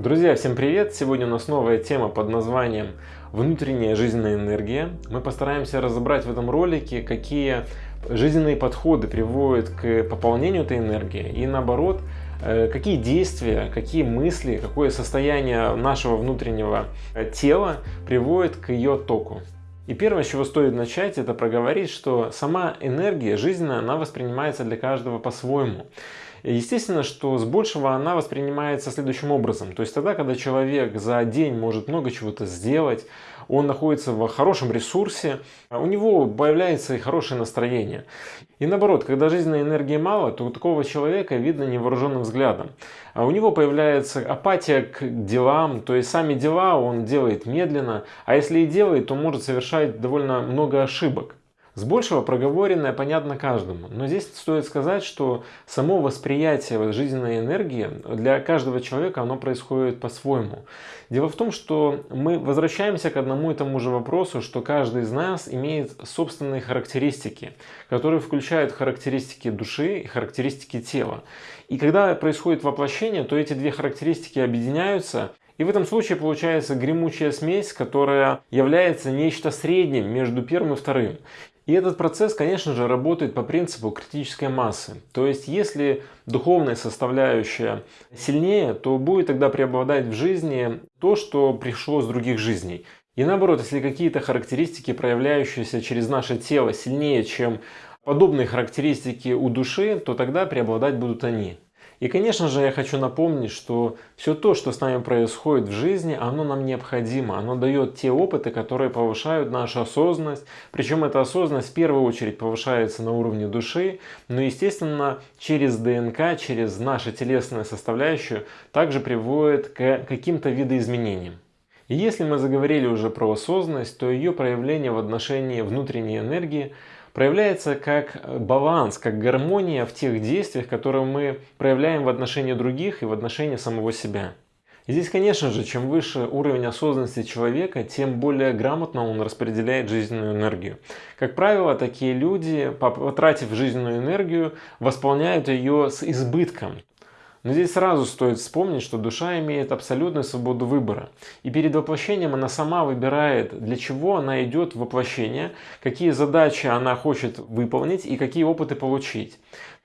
Друзья, всем привет! Сегодня у нас новая тема под названием «Внутренняя жизненная энергия». Мы постараемся разобрать в этом ролике, какие жизненные подходы приводят к пополнению этой энергии и наоборот, э, какие действия, какие мысли, какое состояние нашего внутреннего тела приводит к ее току. И первое, с чего стоит начать, это проговорить, что сама энергия жизненная, она воспринимается для каждого по-своему. Естественно, что с большего она воспринимается следующим образом. То есть тогда, когда человек за день может много чего-то сделать, он находится в хорошем ресурсе, у него появляется и хорошее настроение. И наоборот, когда жизненной энергии мало, то у такого человека видно невооруженным взглядом. А у него появляется апатия к делам, то есть сами дела он делает медленно, а если и делает, то может совершать довольно много ошибок. С большего проговоренное понятно каждому, но здесь стоит сказать, что само восприятие жизненной энергии для каждого человека оно происходит по-своему. Дело в том, что мы возвращаемся к одному и тому же вопросу, что каждый из нас имеет собственные характеристики, которые включают характеристики души и характеристики тела. И когда происходит воплощение, то эти две характеристики объединяются и в этом случае получается гремучая смесь, которая является нечто средним между первым и вторым. И этот процесс, конечно же, работает по принципу критической массы. То есть, если духовная составляющая сильнее, то будет тогда преобладать в жизни то, что пришло с других жизней. И наоборот, если какие-то характеристики, проявляющиеся через наше тело, сильнее, чем подобные характеристики у души, то тогда преобладать будут они. И, конечно же, я хочу напомнить, что все то, что с нами происходит в жизни, оно нам необходимо. Оно дает те опыты, которые повышают нашу осознанность. Причем эта осознанность в первую очередь повышается на уровне души, но, естественно, через ДНК, через нашу телесную составляющую также приводит к каким-то видоизменениям. И если мы заговорили уже про осознанность, то ее проявление в отношении внутренней энергии – проявляется как баланс, как гармония в тех действиях, которые мы проявляем в отношении других и в отношении самого себя. И здесь, конечно же, чем выше уровень осознанности человека, тем более грамотно он распределяет жизненную энергию. Как правило, такие люди, потратив жизненную энергию, восполняют ее с избытком. Но здесь сразу стоит вспомнить, что душа имеет абсолютную свободу выбора. И перед воплощением она сама выбирает, для чего она идет в воплощение, какие задачи она хочет выполнить и какие опыты получить.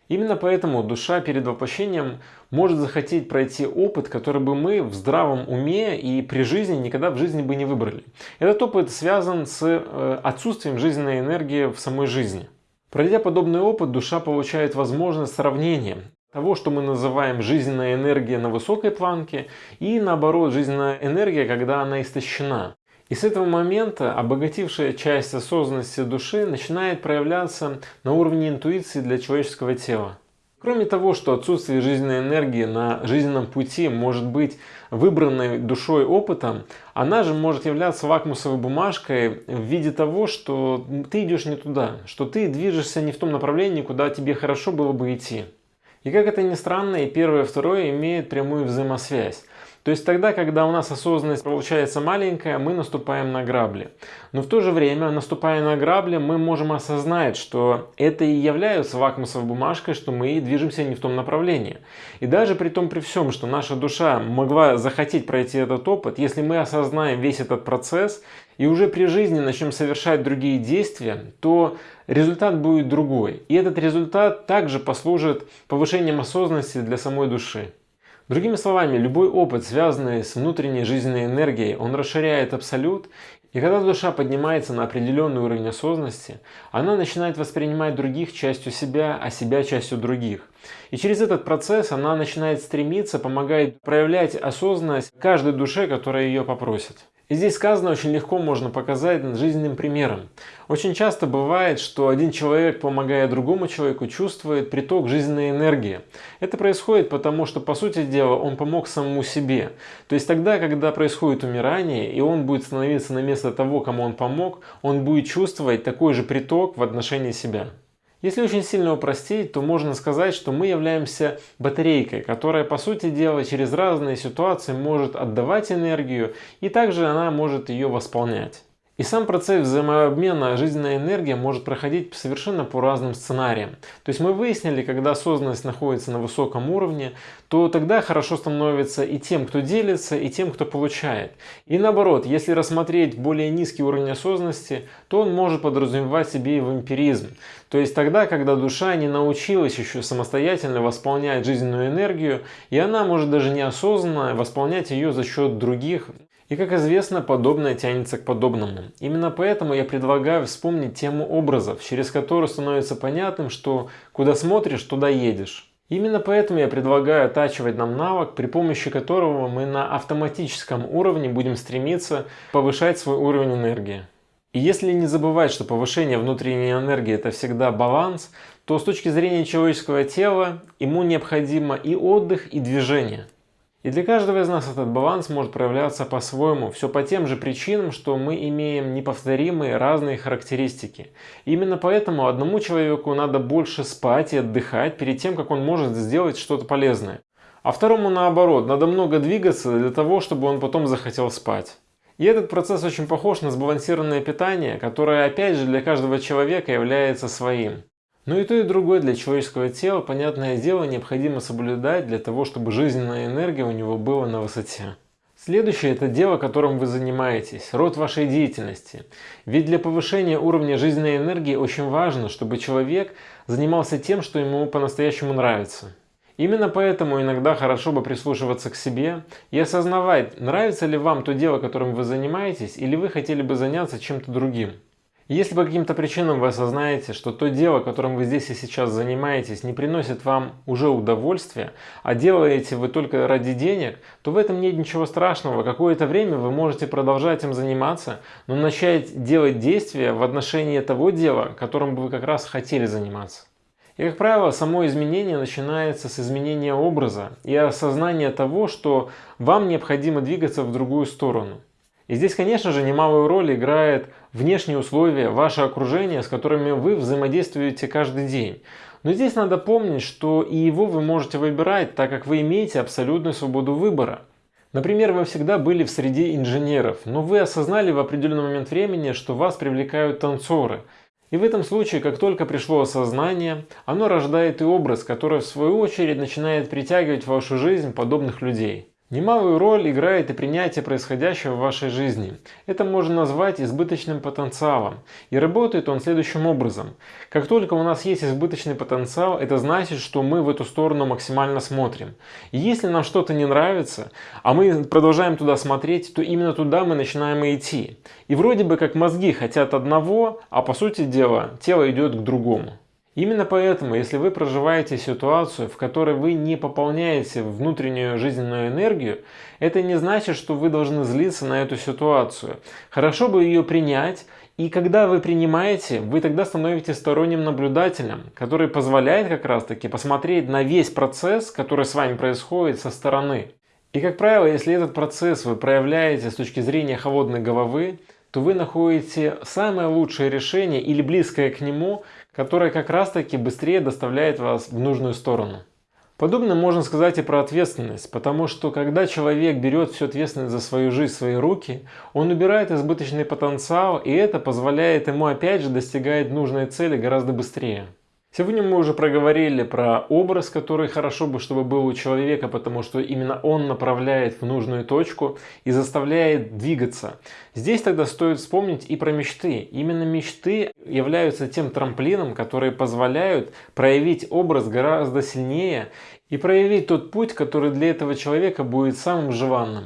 Именно поэтому душа перед воплощением может захотеть пройти опыт, который бы мы в здравом уме и при жизни никогда в жизни бы не выбрали. Этот опыт связан с э, отсутствием жизненной энергии в самой жизни. Пройдя подобный опыт, душа получает возможность сравнения того, что мы называем жизненная энергия на высокой планке и наоборот жизненная энергия, когда она истощена. И с этого момента обогатившая часть осознанности души начинает проявляться на уровне интуиции для человеческого тела. Кроме того, что отсутствие жизненной энергии на жизненном пути может быть выбранной душой опытом, она же может являться лакмусовой бумажкой в виде того, что ты идешь не туда, что ты движешься не в том направлении, куда тебе хорошо было бы идти. И как это ни странно, и первое, и второе имеют прямую взаимосвязь. То есть тогда, когда у нас осознанность получается маленькая, мы наступаем на грабли. Но в то же время, наступая на грабли, мы можем осознать, что это и является вакмусовой бумажкой, что мы движемся не в том направлении. И даже при том, при всем, что наша душа могла захотеть пройти этот опыт, если мы осознаем весь этот процесс и уже при жизни начнем совершать другие действия, то результат будет другой. И этот результат также послужит повышением осознанности для самой души. Другими словами, любой опыт, связанный с внутренней жизненной энергией, он расширяет абсолют, и когда душа поднимается на определенный уровень осознанности, она начинает воспринимать других частью себя, а себя частью других. И через этот процесс она начинает стремиться, помогает проявлять осознанность каждой душе, которая ее попросит. И здесь сказано очень легко можно показать жизненным примером. Очень часто бывает, что один человек, помогая другому человеку, чувствует приток жизненной энергии. Это происходит потому, что, по сути дела, он помог самому себе. То есть тогда, когда происходит умирание, и он будет становиться на место того, кому он помог, он будет чувствовать такой же приток в отношении себя. Если очень сильно упростить, то можно сказать, что мы являемся батарейкой, которая по сути дела через разные ситуации может отдавать энергию и также она может ее восполнять. И сам процесс взаимообмена жизненной энергии может проходить совершенно по разным сценариям. То есть мы выяснили, когда осознанность находится на высоком уровне, то тогда хорошо становится и тем, кто делится, и тем, кто получает. И наоборот, если рассмотреть более низкий уровень осознанности, то он может подразумевать себе и вампиризм. То есть тогда, когда душа не научилась еще самостоятельно восполнять жизненную энергию, и она может даже неосознанно восполнять ее за счет других, и как известно, подобное тянется к подобному. Именно поэтому я предлагаю вспомнить тему образов, через которую становится понятным, что куда смотришь, туда едешь. Именно поэтому я предлагаю оттачивать нам навык, при помощи которого мы на автоматическом уровне будем стремиться повышать свой уровень энергии. И если не забывать, что повышение внутренней энергии это всегда баланс, то с точки зрения человеческого тела ему необходимо и отдых, и движение. И для каждого из нас этот баланс может проявляться по-своему, все по тем же причинам, что мы имеем неповторимые разные характеристики. именно поэтому одному человеку надо больше спать и отдыхать перед тем, как он может сделать что-то полезное. А второму наоборот, надо много двигаться для того, чтобы он потом захотел спать. И этот процесс очень похож на сбалансированное питание, которое опять же для каждого человека является своим. Но и то, и другое для человеческого тела, понятное дело, необходимо соблюдать для того, чтобы жизненная энергия у него была на высоте. Следующее – это дело, которым вы занимаетесь, род вашей деятельности. Ведь для повышения уровня жизненной энергии очень важно, чтобы человек занимался тем, что ему по-настоящему нравится. Именно поэтому иногда хорошо бы прислушиваться к себе и осознавать, нравится ли вам то дело, которым вы занимаетесь, или вы хотели бы заняться чем-то другим. Если по каким-то причинам вы осознаете, что то дело, которым вы здесь и сейчас занимаетесь, не приносит вам уже удовольствия, а делаете вы только ради денег, то в этом нет ничего страшного. Какое-то время вы можете продолжать им заниматься, но начать делать действия в отношении того дела, которым бы вы как раз хотели заниматься. И, как правило, само изменение начинается с изменения образа и осознания того, что вам необходимо двигаться в другую сторону. И здесь, конечно же, немалую роль играет внешние условия, ваше окружение, с которыми вы взаимодействуете каждый день. Но здесь надо помнить, что и его вы можете выбирать, так как вы имеете абсолютную свободу выбора. Например, вы всегда были в среде инженеров, но вы осознали в определенный момент времени, что вас привлекают танцоры. И в этом случае, как только пришло осознание, оно рождает и образ, который в свою очередь начинает притягивать в вашу жизнь подобных людей. Немалую роль играет и принятие происходящего в вашей жизни. Это можно назвать избыточным потенциалом. И работает он следующим образом. Как только у нас есть избыточный потенциал, это значит, что мы в эту сторону максимально смотрим. И если нам что-то не нравится, а мы продолжаем туда смотреть, то именно туда мы начинаем идти. И вроде бы как мозги хотят одного, а по сути дела тело идет к другому. Именно поэтому, если вы проживаете ситуацию, в которой вы не пополняете внутреннюю жизненную энергию, это не значит, что вы должны злиться на эту ситуацию. Хорошо бы ее принять, и когда вы принимаете, вы тогда становитесь сторонним наблюдателем, который позволяет как раз таки посмотреть на весь процесс, который с вами происходит со стороны. И как правило, если этот процесс вы проявляете с точки зрения холодной головы, то вы находите самое лучшее решение или близкое к нему, которое как раз таки быстрее доставляет вас в нужную сторону. Подобно можно сказать и про ответственность, потому что когда человек берет всю ответственность за свою жизнь в свои руки, он убирает избыточный потенциал, и это позволяет ему опять же достигать нужной цели гораздо быстрее. Сегодня мы уже проговорили про образ, который хорошо бы, чтобы был у человека, потому что именно он направляет в нужную точку и заставляет двигаться. Здесь тогда стоит вспомнить и про мечты. Именно мечты являются тем трамплином, которые позволяют проявить образ гораздо сильнее и проявить тот путь, который для этого человека будет самым желанным.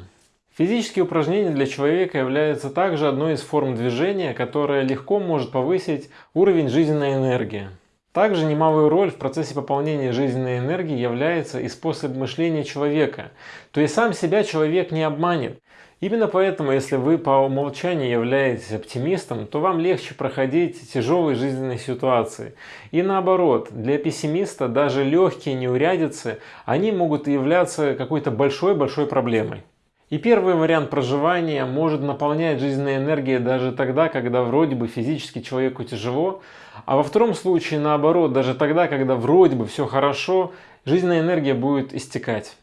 Физические упражнения для человека являются также одной из форм движения, которая легко может повысить уровень жизненной энергии. Также немалую роль в процессе пополнения жизненной энергии является и способ мышления человека. То есть сам себя человек не обманет. Именно поэтому, если вы по умолчанию являетесь оптимистом, то вам легче проходить тяжелые жизненные ситуации. И наоборот, для пессимиста даже легкие неурядицы, они могут являться какой-то большой-большой проблемой. И первый вариант проживания может наполнять жизненной энергией даже тогда, когда вроде бы физически человеку тяжело, а во втором случае наоборот, даже тогда, когда вроде бы все хорошо, жизненная энергия будет истекать.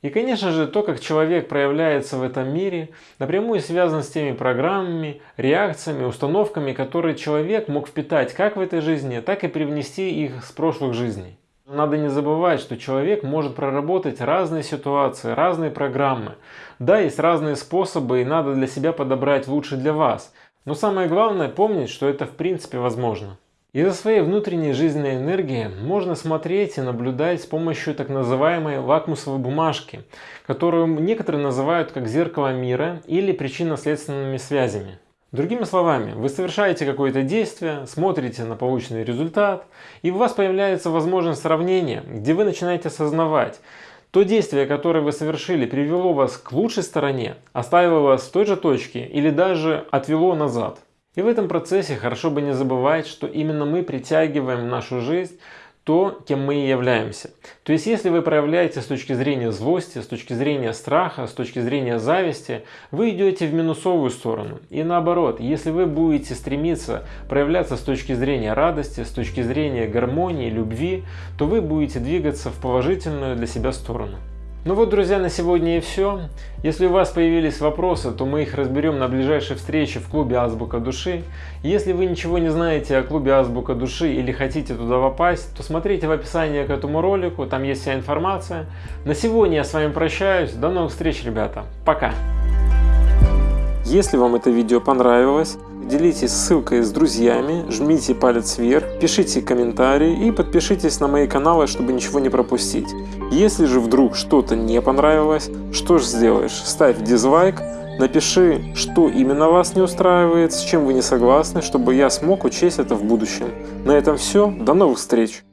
И, конечно же, то, как человек проявляется в этом мире, напрямую связано с теми программами, реакциями, установками, которые человек мог впитать как в этой жизни, так и привнести их с прошлых жизней. Надо не забывать, что человек может проработать разные ситуации, разные программы. Да, есть разные способы, и надо для себя подобрать лучше для вас. Но самое главное помнить, что это в принципе возможно. Из-за своей внутренней жизненной энергии можно смотреть и наблюдать с помощью так называемой лакмусовой бумажки, которую некоторые называют как зеркало мира или причинно-следственными связями. Другими словами, вы совершаете какое-то действие, смотрите на полученный результат, и у вас появляется возможность сравнения, где вы начинаете осознавать, то действие, которое вы совершили, привело вас к лучшей стороне, оставило вас в той же точке или даже отвело назад. И в этом процессе хорошо бы не забывать, что именно мы притягиваем в нашу жизнь то, кем мы и являемся. То есть, если вы проявляете с точки зрения злости, с точки зрения страха, с точки зрения зависти, вы идете в минусовую сторону. И наоборот, если вы будете стремиться проявляться с точки зрения радости, с точки зрения гармонии, любви, то вы будете двигаться в положительную для себя сторону. Ну вот, друзья, на сегодня и все. Если у вас появились вопросы, то мы их разберем на ближайшей встрече в клубе Азбука Души. Если вы ничего не знаете о клубе Азбука Души или хотите туда попасть, то смотрите в описании к этому ролику, там есть вся информация. На сегодня я с вами прощаюсь. До новых встреч, ребята. Пока! Если вам это видео понравилось, делитесь ссылкой с друзьями, жмите палец вверх, пишите комментарии и подпишитесь на мои каналы, чтобы ничего не пропустить. Если же вдруг что-то не понравилось, что же сделаешь? Ставь дизлайк, напиши, что именно вас не устраивает, с чем вы не согласны, чтобы я смог учесть это в будущем. На этом все, до новых встреч!